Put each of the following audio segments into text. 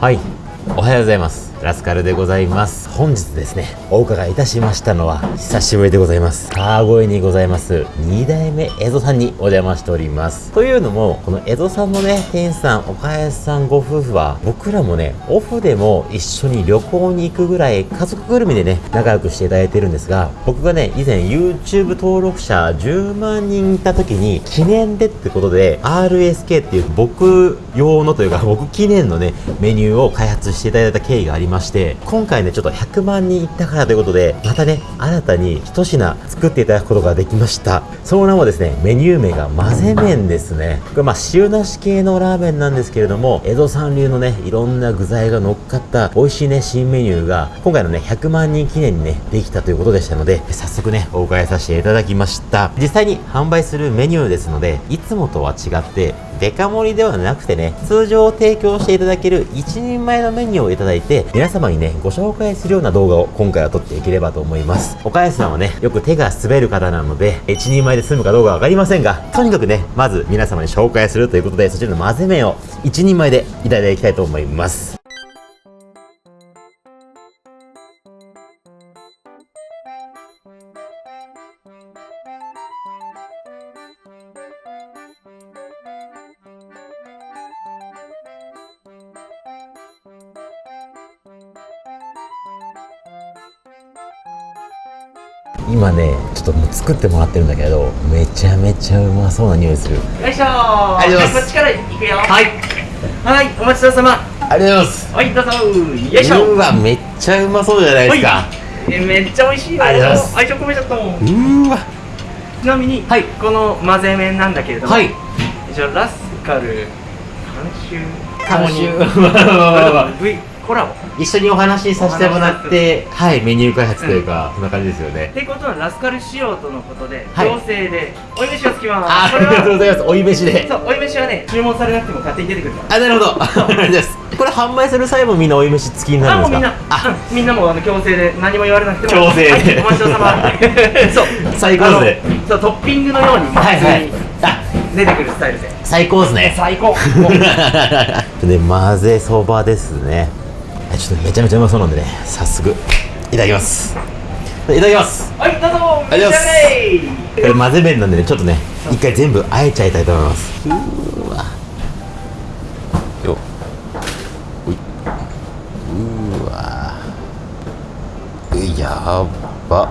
はい。おはようございます。ラスカルでございます。本日ですねお伺いいたしましたのは久しぶりでございます。川越にございます2代目江戸さんにお邪魔しております。というのもこの江戸さんのね店員さん岡安さんご夫婦は僕らもねオフでも一緒に旅行に行くぐらい家族ぐるみでね仲良くしていただいてるんですが僕がね以前 YouTube 登録者10万人いた時に記念でってことで RSK っていう僕用のというか僕記念のねメニューを開発していただいた経緯があります。まして今回ねちょっと100万人いったからということでまたね新たに一品作っていただくことができました。その名もですねメニュー名が混ぜ麺ですね。これまあ塩なし系のラーメンなんですけれども江戸さん流のねいろんな具材が乗っかった美味しいね新メニューが今回のね100万人記念にねできたということでしたので早速ねお伺いさせていただきました。実際に販売するメニューですのでいつもとは違ってデカ盛りではなくてね通常提供していただける一人前のメニューをいただいて皆様にねご紹介するような動画を今回は撮っていければと思います。岡安さんはねよく手が滑る方なので一人前で済むかどうかわかりませんがとにかくねまず皆様に紹介するということでそちらの混ぜ麺を一人前でいただきたいと思います。今ねちょっともう作ってもらってるんだけどめちゃめちゃうまそうな匂いする。よいしょありがとうございます。こっちから行くよ。はい。はいお待ちどうさま。ありがとうございます。はいどうぞよいしょ。うわめっちゃうまそうじゃないですか。えめっちゃ美味しいよ。ありがとうございます。愛情込めちゃったもん。うーわ。ちなみに、はい。この混ぜ麺なんだけれども、はい。一応ラスカル監修監修コラボっ一緒にお話しさせてもらってはいメニュー開発というか、そんな感じですよね。ていうことはラスカル仕様とのことで、はい強制でおい飯がつきます。ありがとうごはざいます。おい飯で。そうおい飯はね注文されなくても勝手に出てくるからあなるほど。これ販売する際もみんなおい飯付きになるんですか？あうんみんなもあの強制で何も言われなくても。強制で。はい、お待ちどうさま。そう最高でそうトッピングのようにはいはい。出てくるスタイルで。最高ですね。最高。で混ぜそばですね。はいちょっとめちゃめちゃうまそうなんでね早速。いただきます。いただきます。はいどうぞ。ありがとうございます。これ混ぜ麺なんでねちょっとね一回全部あえちゃいたいと思います。うーわ。よ。うい。うわ。うやば。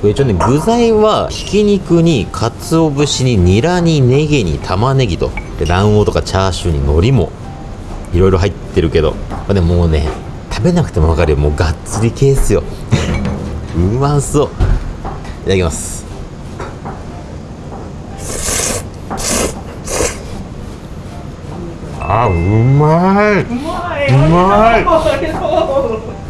これ一応ね具材はひき肉に鰹節にニラにネギに玉ねぎと。で卵黄とかチャーシューに海苔もいろいろ入ってるけどまあでももうね食べなくても分かるよ。もうがっつり系っすよ。うまそう。いただきます。あうまい。いうまい。い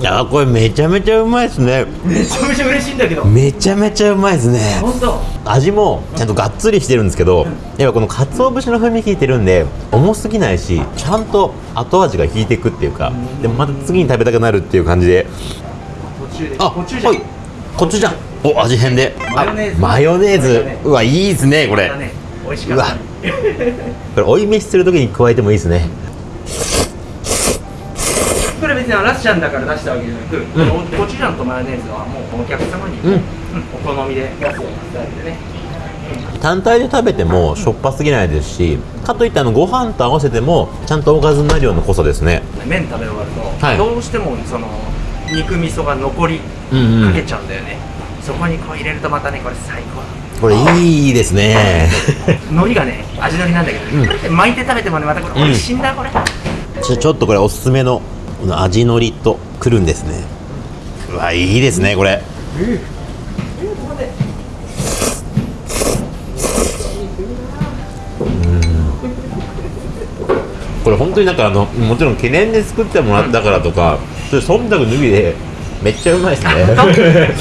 いやこれめちゃめちゃうまいですね。めちゃめちゃ嬉しいんだけど。めちゃめちゃうまいですね。本当。味もちゃんとがっつりしてるんですけどやっぱこの鰹節の風味効いてるんで重すぎないしちゃんと後味が引いていくっていうかでもまた次に食べたくなるっていう感じで。途中で。あ途中じゃん。はい。コチュジャンお味変で。マヨネーズ。あマヨネーズうわいいですねこれ。美味しかったね。これ追い飯するときに加えてもいいですね別にラッシャンだから出したわけじゃなく、コチュジャンとマヨネーズはもうお客様に、うん。うんお好みで出すようなスタイルでね。単体で食べてもしょっぱすぎないですしかといってあのご飯と合わせてもちゃんとおかずになるような濃さですね。麺食べ終わると、はい。どうしてもその肉味噌が残りうんうん。かけちゃうんだよね、そこにこう入れるとまたねこれ最高これいいですね。海苔がね味のりなんだけど、うん。巻いて食べてもねまたこれ美味しいんだ、これ。ちょちょっとこれおすすめのこの味のりとくるんですね。うわいいですねこれ。これ本当になんかあのもちろん記念で作ってもらったからとか、それ忖度脱ぎでめっちゃうまいですね。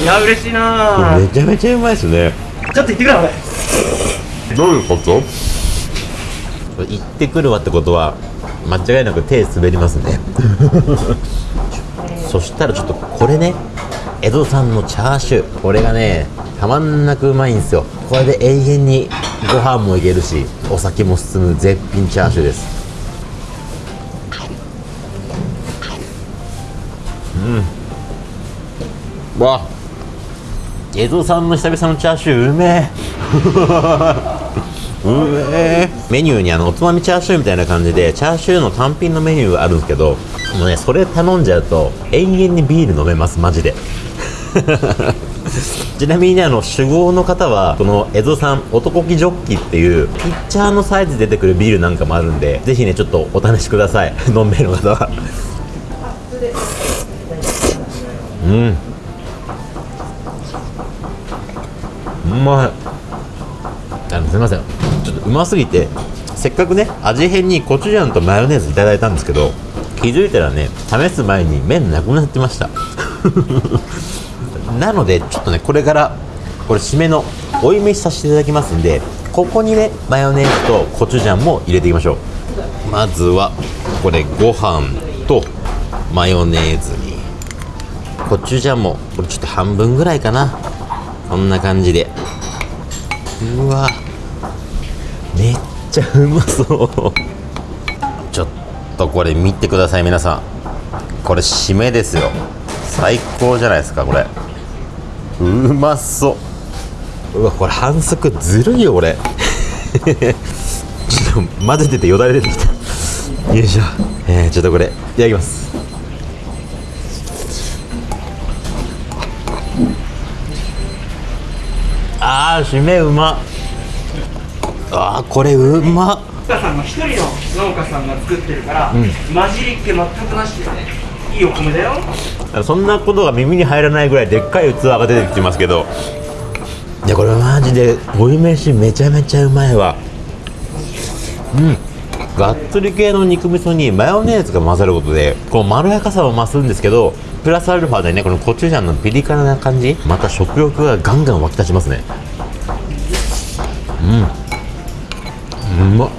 いや嬉しいな。めちゃめちゃうまいですね。ちょっと行ってくれ俺。どういうこと？行ってくるわってことは間違いなく手滑りますね。そしたらちょっとこれね江戸産のチャーシュー。これがねたまんなくうまいんですよ。これで永遠にご飯もいけるしお酒も進む絶品チャーシューです。うん。わ江戸産の久々のチャーシューうめえうめえメニューにあのおつまみチャーシューみたいな感じでチャーシューの単品のメニューがあるんですけどもうねそれ頼んじゃうと延々にビール飲めますマジで。ちなみにねあの酒豪の方はこの江戸産男気ジョッキっていうピッチャーのサイズ出てくるビールなんかもあるんでぜひねちょっとお試しください。飲める方は。うん。うまい。あのすみません。ょっとうますぎてせっかくね味変にコチュジャンとマヨネーズいただいたんですけど気づいたらね試す前に麺なくなってました。なのでちょっとねこれからこれ締めの追い飯させていただきますんでここにねマヨネーズとコチュジャンも入れていきましょう。まずはこれご飯とマヨネーズにコチュジャンもこれちょっと半分ぐらいかな。こんな感じで。うわ。めっちゃうまそう。ちょっとこれ見てください皆さん。これ締めですよ。最高じゃないですかこれ。うまそう。うわこれ反則ずるいよこれ ちょっと混ぜててよだれ出てきた。よいしょ。えー、ちょっとこれいただきます。あー締めうま。っあーこれうま農家さんの一人の農家さんが作ってるから、混じりっ気全くなしでねいいお米だよ。そんなことが耳に入らないぐらいでっかい器が出てきてますけど。いやこれマジで追い飯めちゃめちゃうまいわ。うん。がっつり系の肉味噌にマヨネーズが混ざることでこのまろやかさも増すんですけどプラスアルファでねこのコチュジャンのピリ辛な感じ。また食欲がガンガン湧き立ちますね。うん。うま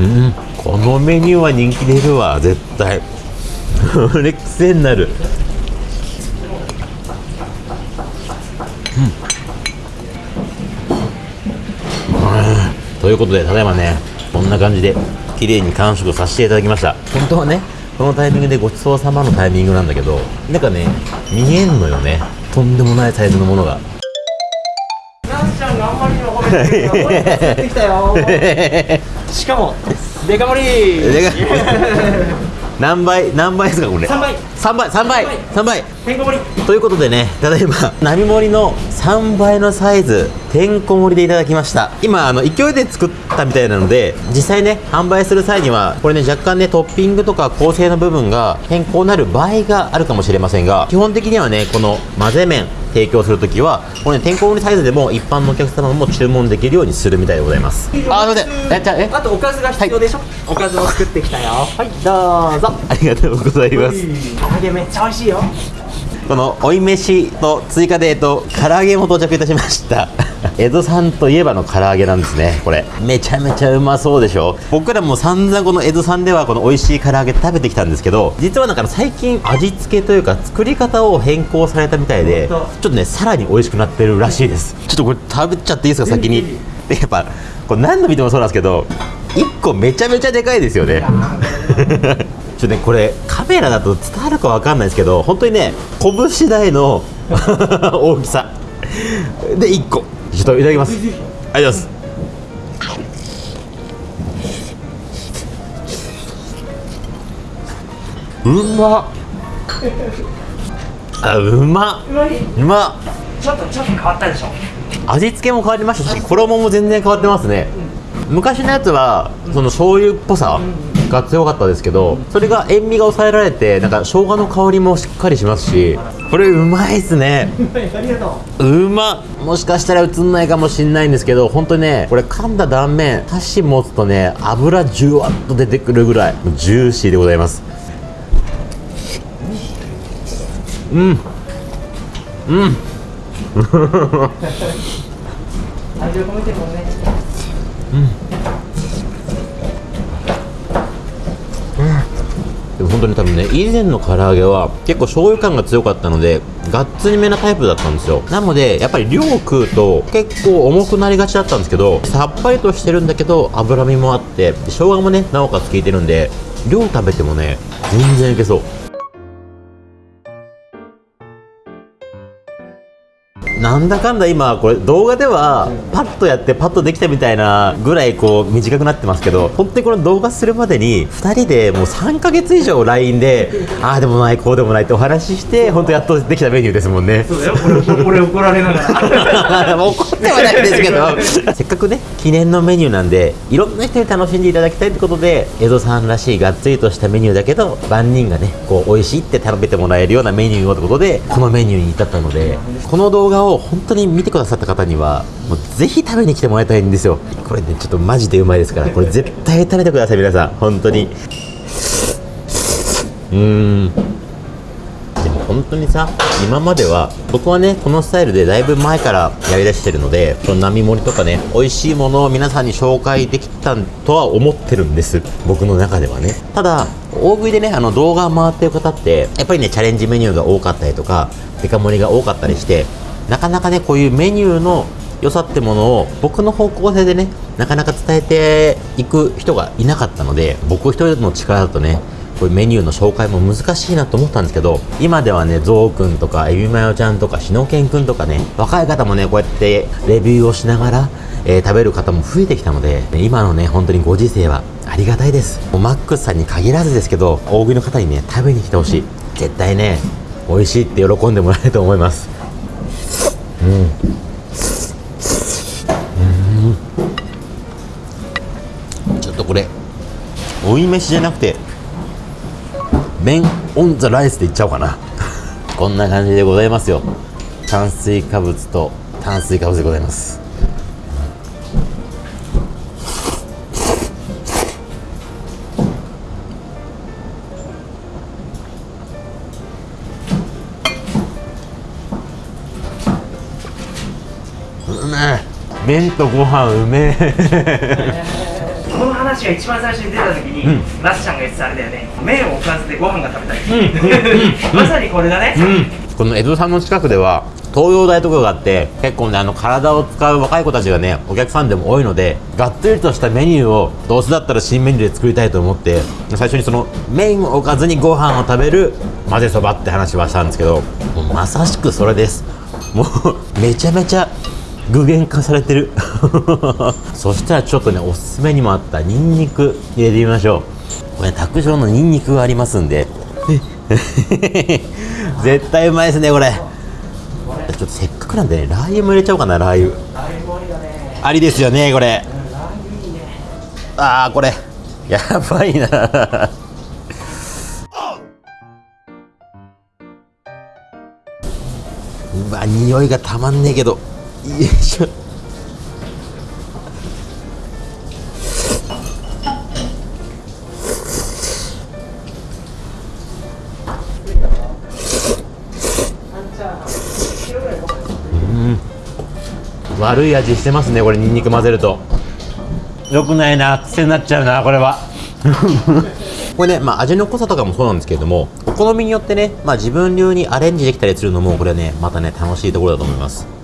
うんこのメニューは人気出るわ絶対。これ癖になる。うん。ということでただいまねこんな感じで綺麗に完食させていただきました。本当はねこのタイミングでごちそうさまのタイミングなんだけどなんかね見えんのよね。とんでもないサイズのものが。ってきたよしかもデカ盛りでか何倍何倍ですかこれ？三倍。3倍3倍3倍。てんこ盛りということでねただいま並盛りの3倍のサイズてんこ盛りでいただきました。今あの勢いで作ったみたいなので実際ね販売する際にはこれね若干ねトッピングとか構成の部分が変更になる場合があるかもしれませんが基本的にはねこの混ぜ麺提供するときはこれねてんこ盛りサイズでも一般のお客様も注文できるようにするみたいでございます。あすいません。えじゃあえ？あとおかずが必要でしょ、おかずを作ってきたよ。はいどうぞ。ありがとうございます。唐揚げめっちゃ美味しいよこの追い飯と追加で、えっと、唐揚げも到着いたしました。江戸さんといえばの唐揚げなんですねこれ。めちゃめちゃうまそうでしょ。僕らも散々この江戸さんではこの美味しい唐揚げ食べてきたんですけど実はなんか最近味付けというか作り方を変更されたみたいでちょっとねさらに美味しくなってるらしいです。ちょっとこれ食べちゃっていいですか先に。で やっぱこれ何度見てもそうなんですけど1個めちゃめちゃでかいですよね。ちょっとねこれカメラだと伝わるかわかんないですけど本当にね拳大の 大きさ。で1個。ちょっといただきます。ありがとうございます。うまっ。あうまっ。うまい。うまっ。ちょっとちょっと変わったでしょ。味付けも変わりましたし衣も全然変わってますね昔のやつはその醤油っぽさが強かったですけどそれが塩味が抑えられてなんか生姜の香りもしっかりしますしこれうまいっすね。ありがとう。まっもしかしたら映んないかもしんないんですけど本当にねこれ噛んだ断面箸持つとね油ジュワッと出てくるぐらいジューシーでございます。うん。うん。う 味を込めてもねでも本当に多分ね以前の唐揚げは結構醤油感が強かったのでがっつりめなタイプだったんですよ。なのでやっぱり量を食うと結構重くなりがちだったんですけどさっぱりとしてるんだけど脂身もあって生姜もねなおかつ効いてるんで量食べてもね全然いけそう。なんだかんだ今これ動画ではパッとやってパッとできたみたいなぐらいこう短くなってますけど本当にこの動画するまでに2人でもう3ヶ月以上 LINE でああでもないこうでもないってお話しして本当やっとできたメニューですもんね。そうだよ。俺俺怒られながら。怒ってはないですけど。せっかくね記念のメニューなんでいろんな人に楽しんでいただきたいってことで江戸さんらしいがっつりとしたメニューだけど万人がねこう美味しいって食べてもらえるようなメニューをってことでこのメニューに至ったのでこの動画を本当に見てくださった方にはもうぜひ食べに来てもらいたいんですよ。これねちょっとマジでうまいですからこれ絶対食べてください皆さん本当に。うん。でも本当にさ今までは僕はねこのスタイルでだいぶ前からやりだしてるのでその並盛りとかね美味しいものを皆さんに紹介できたとは思ってるんです。僕の中ではね。ただ大食いでねあの動画回ってる方ってやっぱりねチャレンジメニューが多かったりとかデカ盛りが多かったりしてなかなかねこういうメニューの良さってものを僕の方向性でねなかなか伝えていく人がいなかったので僕一人の力だとねこういうメニューの紹介も難しいなと思ったんですけど今ではねゾウくんとかエビマヨちゃんとかシノケンくんとかね若い方もねこうやってレビューをしながら、えー食べる方も増えてきたので今のね本当にご時世はありがたいです。もうマックスさんに限らずですけど大食いの方にね食べに来てほしい。絶対ね美味しいって喜んでもらえると思います。うん。ちょっとこれ追い飯じゃなくて麺オンザライスでいっちゃおうかな。こんな感じでございますよ。炭水化物と炭水化物でございます。麺とご飯うめえ。この話が一番最初に出た時に、ラスちゃんが言ってたあれだよね。麺をおかずでご飯が食べたい、まさにこれだね、この江戸さんの近くでは東洋大とかがあって結構ねあの体を使う若い子たちがねお客さんでも多いのでがっつりとしたメニューをどうせだったら新メニューで作りたいと思って最初にその麺を置かずにご飯を食べる混ぜそばって話はしたんですけどまさしくそれです。もうめちゃめちゃ具現化されてる。そしたらちょっとねおすすめにもあったニンニク入れてみましょう。これ卓上のニンニクがありますんで。絶対うまいですねこれ。ちょっとせっかくなんでねラー油も入れちゃおうかなラー油。ありですよねこれ。ああこれ。やばいな。うわ匂いがたまんねえけど。よいしょ悪い味してますねこれニンニク混ぜると。よくないな癖になっちゃうなこれは。これね、まあ、味の濃さとかもそうなんですけれどもお好みによってね、まあ、自分流にアレンジできたりするのもこれねまたね楽しいところだと思います。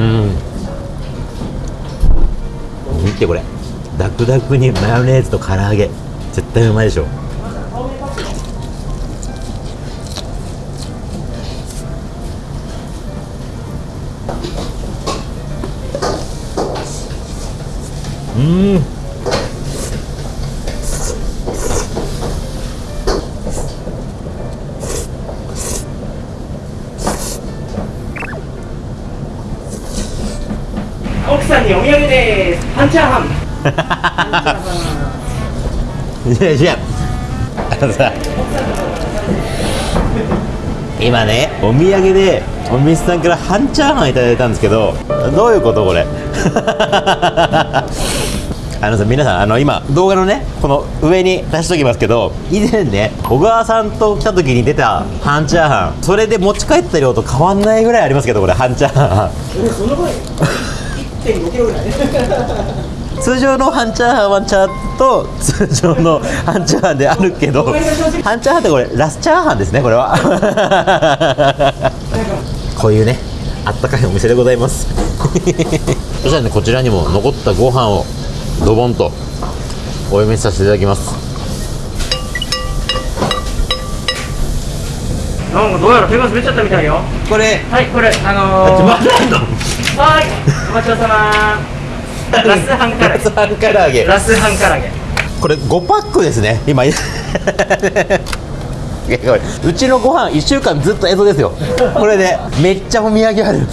うん。見てこれ。ダクダクにマヨネーズと唐揚げ。絶対うまいでしょ。うん。お土産です半チャーハンいやいやあのさ今ねお土産でお店さんから半チャーハンいただいたんですけどどういうことこれあのさ皆さんあの今動画のねこの上に出しときますけど以前ね小川さんと来た時に出た半チャーハンそれで持ち帰った量と変わんないぐらいありますけどこれ半チャーハン1.5キロぐらい通常の半チャーハンはチャーと通常の半チャーハンであるけど半チャーハンってこれラスチャーハンですねこれは。こういうねあったかいお店でございます。そしたらねこちらにも残ったご飯をドボンとお読みさせていただきます。なんかどうやら手が滑っちゃったみたいよ。これ。はいこれあのー、まだんの？はいお待ちどうさま。ラスハンカラゲ。ラスハン唐揚げラスハンカラゲ。これ5パックですね。今うちのご飯1週間ずっと江戸ですよ。これでめっちゃお土産ある。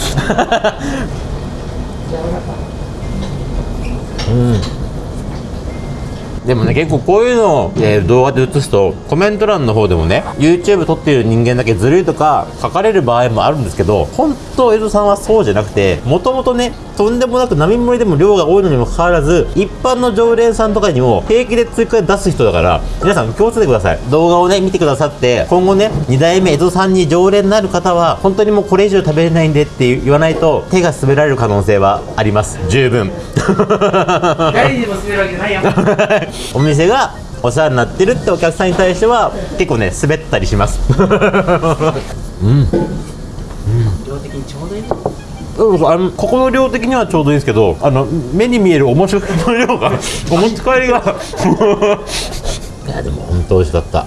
うんでもね結構こういうのを、えー動画で映すとコメント欄の方でもね YouTube 撮ってる人間だけずるいとか書かれる場合もあるんですけど本当江戸さんはそうじゃなくてもともとねとんでもなく並盛りでも量が多いのにもかかわらず一般の常連さんとかにも平気で追加で出す人だから皆さん気をつけてください。動画をね見てくださって今後ね2代目江戸さんに常連になる方は本当にもうこれ以上食べれないんでって言わないと手が滑られる可能性はあります。十分。誰にでも滑るわけじゃないよ お店がお世話になってるってお客さんに対しては結構ね滑ったりします。うん。量的にちょうどいい？うんあのここの量的にはちょうどいいですけどあの目に見えるおもしの量が お持ち帰りが。いやでも本当美味しかった。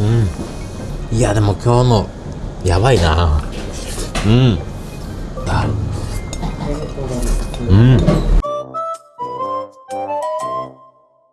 うん。いやでも今日のやばいな。うん。あうん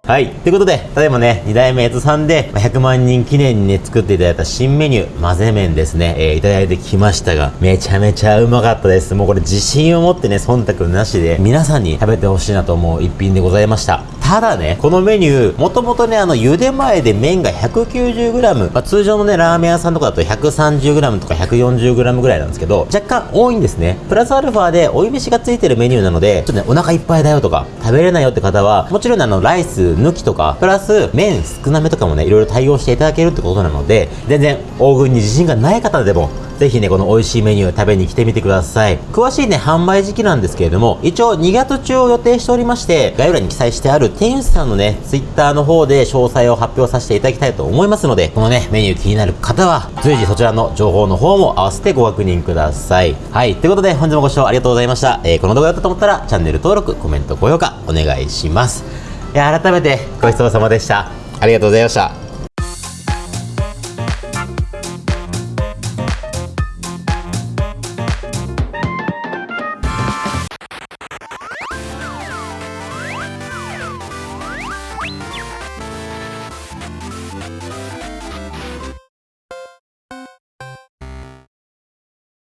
はい。ということで、ただいまね、2代目江戸さんで、100万人記念にね、作っていただいた新メニュー、混ぜ麺ですね、えーいただいてきましたが、めちゃめちゃうまかったです。もうこれ自信を持ってね、忖度なしで、皆さんに食べてほしいなと思う一品でございました。ただね、このメニュー、もともとね、あの、茹で前で麺が 190g、まあ、通常のね、ラーメン屋さんとかだと 130g とか 140g ぐらいなんですけど、若干多いんですね。プラスアルファで追い飯がついてるメニューなので、ちょっとね、お腹いっぱいだよとか、食べれないよって方は、もちろんあの、ライス抜きとか、プラス麺少なめとかもね、いろいろ対応していただけるってことなので、全然、大食いに自信がない方でも、ぜひね、この美味しいメニュー食べに来てみてください。詳しいね、販売時期なんですけれども、一応2月中を予定しておりまして、概要欄に記載してある店主さんのね、ツイッターの方で詳細を発表させていただきたいと思いますので、このね、メニュー気になる方は、随時そちらの情報の方も合わせてご確認ください。はい、ということで本日もご視聴ありがとうございました。えーこの動画だったと思ったら、チャンネル登録、コメント、高評価、お願いします。いや、改めてごちそうさまでした。ありがとうございました。